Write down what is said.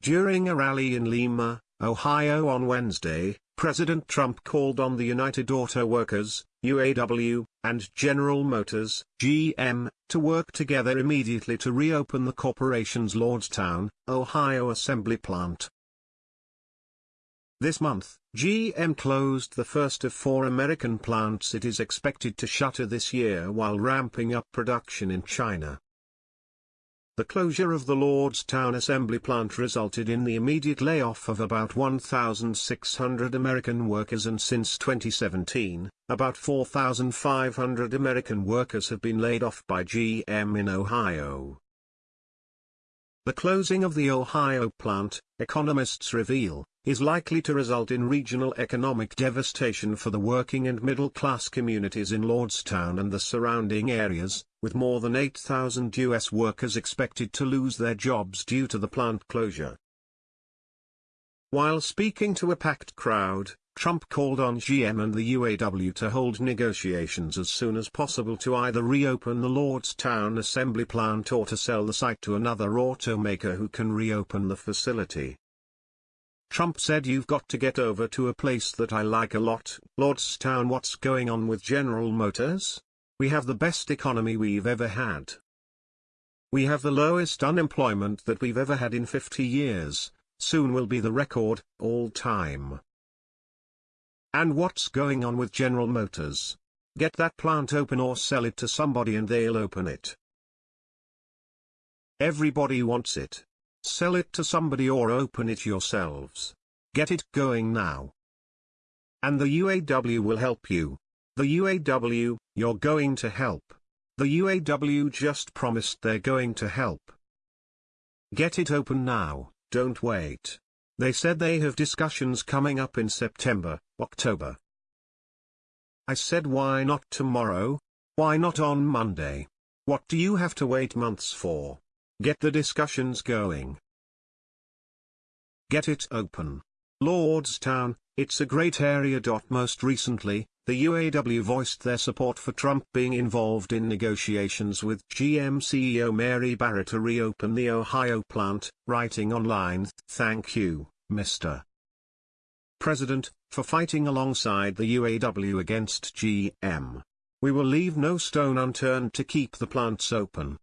During a rally in Lima, Ohio on Wednesday, President Trump called on the United Auto Workers, UAW, and General Motors, GM, to work together immediately to reopen the corporation's Lordstown, Ohio assembly plant. This month, GM closed the first of four American plants it is expected to shutter this year while ramping up production in China. The closure of the Lordstown assembly plant resulted in the immediate layoff of about 1,600 American workers and since 2017, about 4,500 American workers have been laid off by GM in Ohio. The closing of the Ohio plant, economists reveal, is likely to result in regional economic devastation for the working and middle-class communities in Lordstown and the surrounding areas, with more than 8,000 U.S. workers expected to lose their jobs due to the plant closure. While speaking to a packed crowd, Trump called on GM and the UAW to hold negotiations as soon as possible to either reopen the Lordstown assembly plant or to sell the site to another automaker who can reopen the facility. Trump said you've got to get over to a place that I like a lot, Lordstown what's going on with General Motors? We have the best economy we've ever had. We have the lowest unemployment that we've ever had in 50 years, soon will be the record, all time. And what's going on with General Motors? Get that plant open or sell it to somebody and they'll open it. Everybody wants it. Sell it to somebody or open it yourselves. Get it going now. And the UAW will help you. The UAW, you're going to help. The UAW just promised they're going to help. Get it open now, don't wait. They said they have discussions coming up in September, October. I said why not tomorrow? Why not on Monday? What do you have to wait months for? Get the discussions going. Get it open. Lordstown, it's a great area. Most recently, the UAW voiced their support for Trump being involved in negotiations with GM CEO Mary Barra to reopen the Ohio plant, writing online, Thank you, Mr. President, for fighting alongside the UAW against GM. We will leave no stone unturned to keep the plants open.